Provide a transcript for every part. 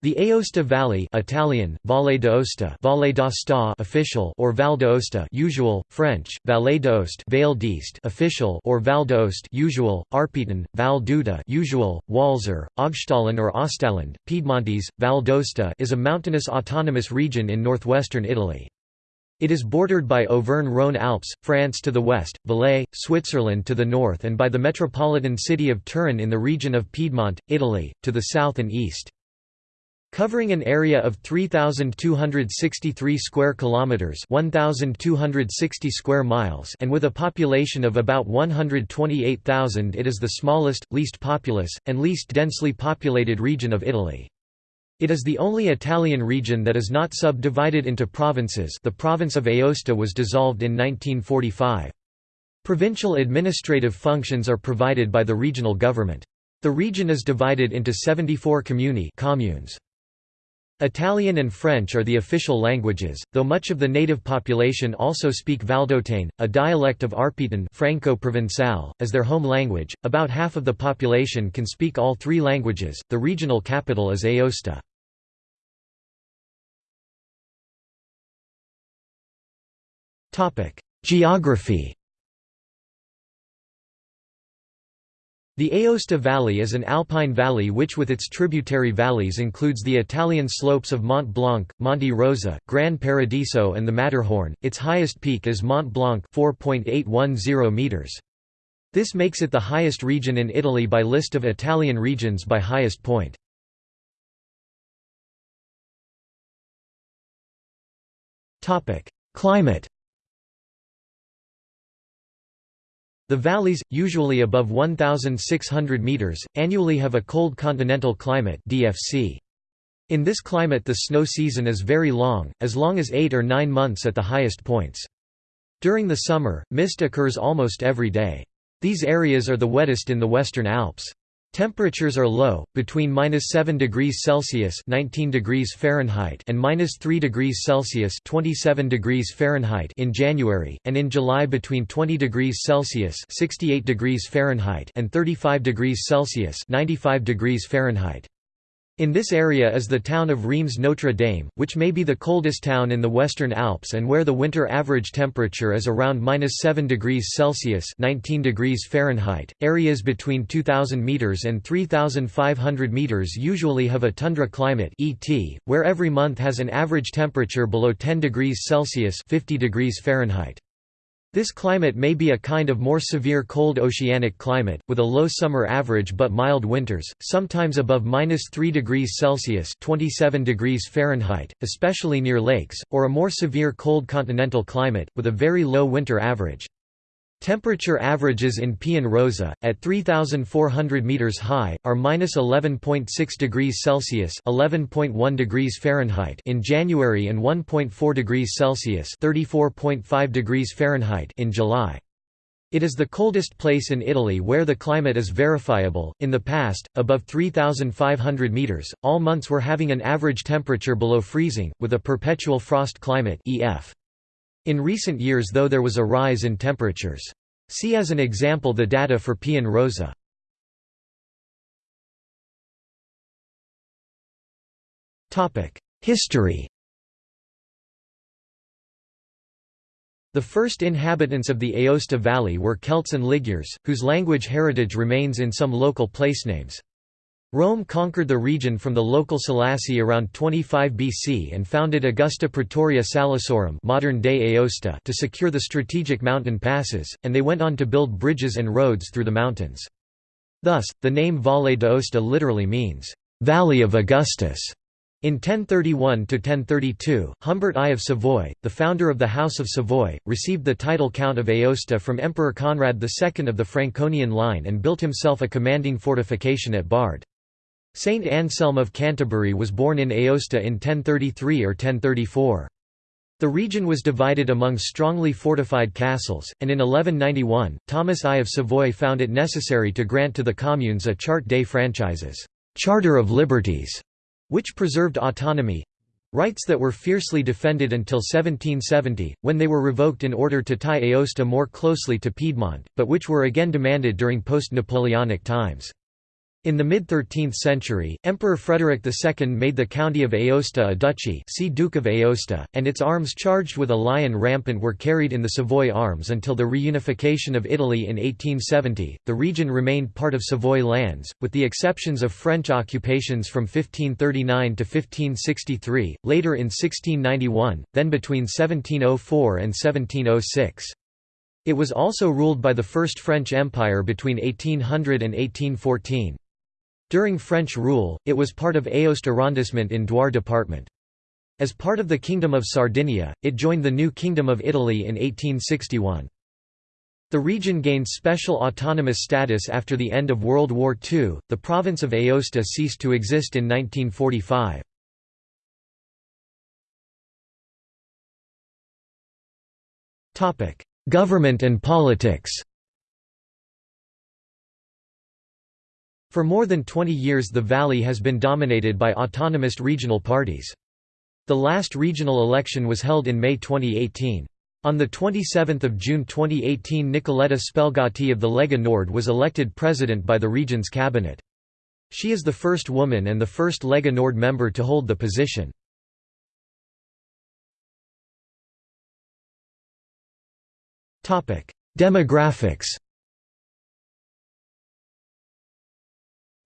The Aosta Valley Italian, Valle d'Aosta Valle d'Aosta official or Val d'Aosta usual, French, Vallée d'Aoste Vale d'East official or Val d'Aoste usual, Arpitan, Val d'Uda usual, Walser, Augstalen or Ostaland, Piedmontese, Val d'Aosta is a mountainous autonomous region in northwestern Italy. It is bordered by Auvergne-Rhône Alps, France to the west, Valais, Switzerland to the north and by the metropolitan city of Turin in the region of Piedmont, Italy, to the south and east. Covering an area of 3263 square kilometers, 1260 square miles, and with a population of about 128,000, it is the smallest, least populous, and least densely populated region of Italy. It is the only Italian region that is not subdivided into provinces. The province of Aosta was dissolved in 1945. Provincial administrative functions are provided by the regional government. The region is divided into 74 comuni communes. Italian and French are the official languages, though much of the native population also speak Valdotane, a dialect of Arpitan Franco-Provençal, as their home language. About half of the population can speak all three languages. The regional capital is Aosta. Topic: Geography The Aosta Valley is an alpine valley which with its tributary valleys includes the Italian slopes of Mont Blanc, Monte Rosa, Gran Paradiso and the Matterhorn. Its highest peak is Mont Blanc 4.810 meters. This makes it the highest region in Italy by list of Italian regions by highest point. Climate The valleys, usually above 1,600 metres, annually have a cold continental climate DFC. In this climate the snow season is very long, as long as 8 or 9 months at the highest points. During the summer, mist occurs almost every day. These areas are the wettest in the Western Alps. Temperatures are low, between minus 7 degrees Celsius (19 degrees Fahrenheit) and minus 3 degrees Celsius (27 degrees Fahrenheit) in January, and in July between 20 degrees Celsius (68 degrees Fahrenheit) and 35 degrees Celsius (95 degrees Fahrenheit). In this area is the town of Rhêmes-Notre-Dame, which may be the coldest town in the Western Alps and where the winter average temperature is around -7 degrees Celsius (19 degrees Fahrenheit). Areas between 2000 meters and 3500 meters usually have a tundra climate (ET), where every month has an average temperature below 10 degrees Celsius (50 degrees Fahrenheit). This climate may be a kind of more severe cold oceanic climate, with a low summer average but mild winters, sometimes above -3 degrees Celsius 27 degrees Fahrenheit, especially near lakes, or a more severe cold continental climate, with a very low winter average. Temperature averages in Pian Rosa, at 3,400 meters high, are minus 11.6 degrees Celsius (11.1 degrees Fahrenheit) in January and 1.4 degrees Celsius (34.5 degrees Fahrenheit) in July. It is the coldest place in Italy where the climate is verifiable. In the past, above 3,500 meters, all months were having an average temperature below freezing, with a perpetual frost climate (EF). In recent years though there was a rise in temperatures. See as an example the data for Pian Rosa. History The first inhabitants of the Aosta Valley were Celts and Magyars, whose language heritage remains in some local placenames. Rome conquered the region from the local Salassi around 25 BC and founded Augusta Praetoria Salassorum modern-day Aosta to secure the strategic mountain passes, and they went on to build bridges and roads through the mountains. Thus, the name Valle d'Aosta literally means, "...valley of Augustus". In 1031–1032, Humbert I of Savoy, the founder of the House of Savoy, received the title Count of Aosta from Emperor Conrad II of the Franconian line and built himself a commanding fortification at Bard. Saint Anselm of Canterbury was born in Aosta in 1033 or 1034. The region was divided among strongly fortified castles, and in 1191, Thomas I of Savoy found it necessary to grant to the communes a charte des franchises Charter of Liberties", which preserved autonomy—rights that were fiercely defended until 1770, when they were revoked in order to tie Aosta more closely to Piedmont, but which were again demanded during post-Napoleonic times. In the mid-13th century, Emperor Frederick II made the county of Aosta a duchy see Duke of Aosta, and its arms charged with a lion rampant were carried in the Savoy arms until the reunification of Italy in 1870. The region remained part of Savoy lands, with the exceptions of French occupations from 1539 to 1563, later in 1691, then between 1704 and 1706. It was also ruled by the First French Empire between 1800 and 1814. During French rule, it was part of Aoste arrondissement in Doire department. As part of the Kingdom of Sardinia, it joined the new Kingdom of Italy in 1861. The region gained special autonomous status after the end of World War II. The province of Aosta ceased to exist in 1945. Topic: Government and politics. For more than 20 years the valley has been dominated by autonomist regional parties. The last regional election was held in May 2018. On 27 June 2018 Nicoletta Spelgatti of the Lega Nord was elected president by the region's cabinet. She is the first woman and the first Lega Nord member to hold the position. Demographics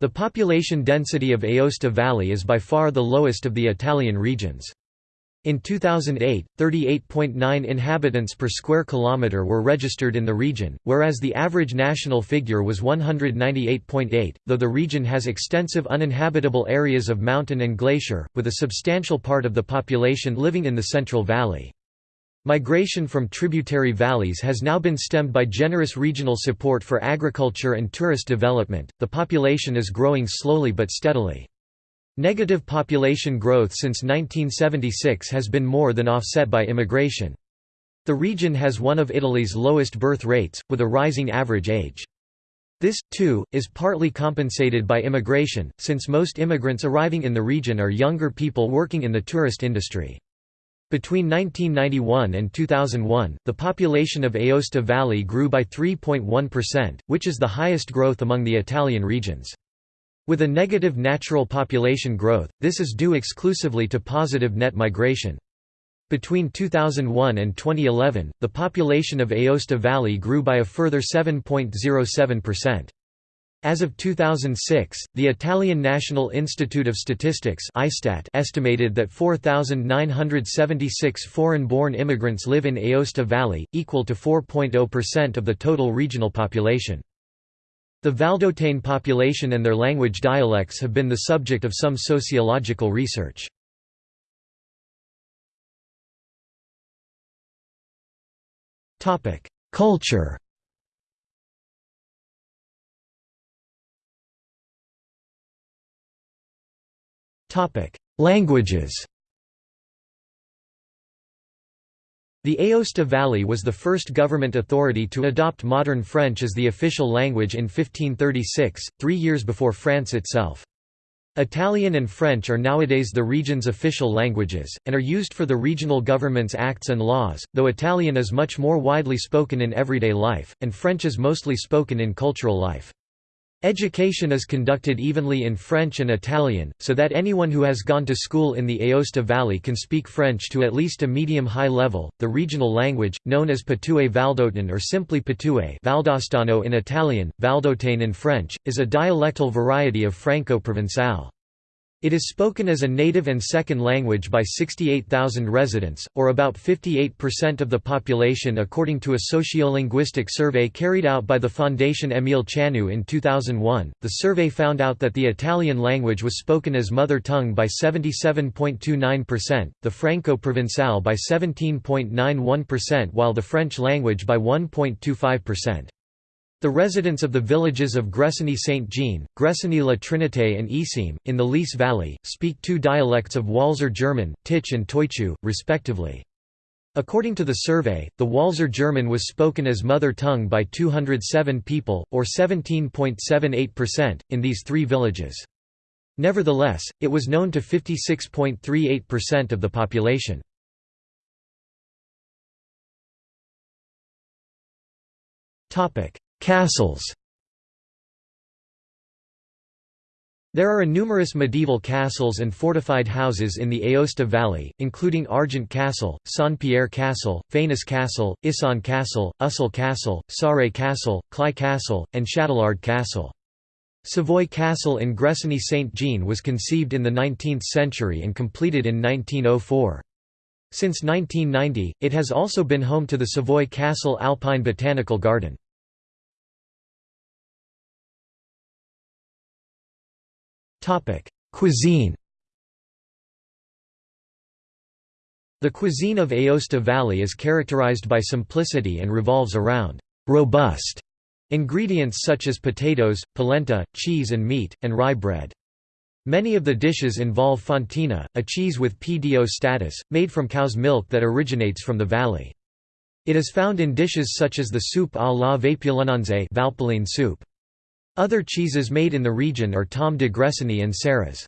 The population density of Aosta Valley is by far the lowest of the Italian regions. In 2008, 38.9 inhabitants per square kilometre were registered in the region, whereas the average national figure was 198.8, though the region has extensive uninhabitable areas of mountain and glacier, with a substantial part of the population living in the Central Valley. Migration from tributary valleys has now been stemmed by generous regional support for agriculture and tourist development. The population is growing slowly but steadily. Negative population growth since 1976 has been more than offset by immigration. The region has one of Italy's lowest birth rates, with a rising average age. This, too, is partly compensated by immigration, since most immigrants arriving in the region are younger people working in the tourist industry. Between 1991 and 2001, the population of Aosta Valley grew by 3.1%, which is the highest growth among the Italian regions. With a negative natural population growth, this is due exclusively to positive net migration. Between 2001 and 2011, the population of Aosta Valley grew by a further 7.07%. As of 2006, the Italian National Institute of Statistics estimated that 4,976 foreign-born immigrants live in Aosta Valley, equal to 4.0% of the total regional population. The Valdotane population and their language dialects have been the subject of some sociological research. Culture Languages The Aosta Valley was the first government authority to adopt modern French as the official language in 1536, three years before France itself. Italian and French are nowadays the region's official languages, and are used for the regional government's acts and laws, though Italian is much more widely spoken in everyday life, and French is mostly spoken in cultural life. Education is conducted evenly in French and Italian, so that anyone who has gone to school in the Aosta Valley can speak French to at least a medium-high level. The regional language, known as Patoué Valdotan or simply Patoué Valdostano in Italian, Valdotane in French, is a dialectal variety of Franco-Provençal. It is spoken as a native and second language by 68,000 residents, or about 58% of the population according to a sociolinguistic survey carried out by the Fondation Émile Chanoux in 2001. The survey found out that the Italian language was spoken as mother tongue by 77.29%, the Franco-Provençal by 17.91% while the French language by 1.25%. The residents of the villages of Gressoney-Saint-Jean, Gressoney-La Trinité and Issime, in the Lys Valley, speak two dialects of Walser German, Titsch and Töitschu, respectively. According to the survey, the Walser German was spoken as mother tongue by 207 people, or 17.78%, in these three villages. Nevertheless, it was known to 56.38% of the population. Castles There are numerous medieval castles and fortified houses in the Aosta Valley, including Argent Castle, Saint-Pierre Castle, Fénis Castle, Issogne Castle, Ussel Castle, Sarre Castle, Cly Castle, and Chatelard Castle. Savoy Castle in Gressoney-Saint-Jean was conceived in the 19th century and completed in 1904. Since 1990, it has also been home to the Savoy Castle Alpine Botanical Garden. Cuisine The cuisine of Aosta Valley is characterized by simplicity and revolves around «robust» ingredients such as potatoes, polenta, cheese and meat, and rye bread. Many of the dishes involve fontina, a cheese with PDO status, made from cow's milk that originates from the valley. It is found in dishes such as the soup à la Valpoline soup. Other cheeses made in the region are Tom de Gressoney and Serres.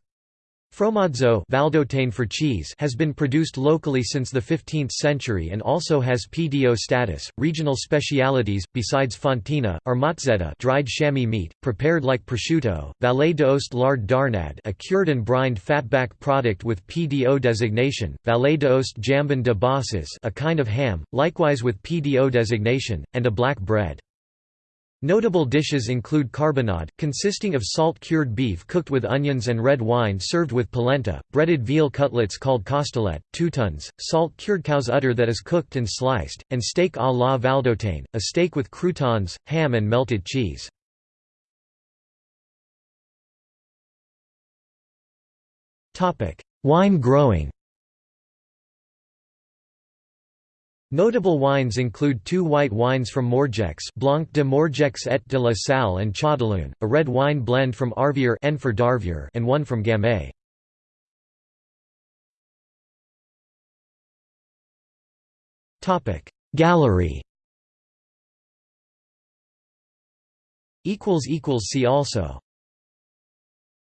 Fromazzo Valdôtaine for cheese has been produced locally since the 15th century and also has PDO status. Regional specialities, besides fontina, are mozzetta dried chamois meat, prepared like prosciutto, Vallée d'Aoste lard d'Arnad a cured and brined fatback product with PDO designation, Vallée d'Aoste jambon de bosses a kind of ham, likewise with PDO designation, and a black bread. Notable dishes include carbonade, consisting of salt-cured beef cooked with onions and red wine served with polenta, breaded veal cutlets called costolette, toutons, salt-cured cow's udder that is cooked and sliced, and steak à la valdôtaine, a steak with croutons, ham and melted cheese. Wine growing Notable wines include two white wines from Morgex Blanc de Morgex et de la Salle and Chaudeloun, a red wine blend from Arvier and one from Gamay. Gallery See also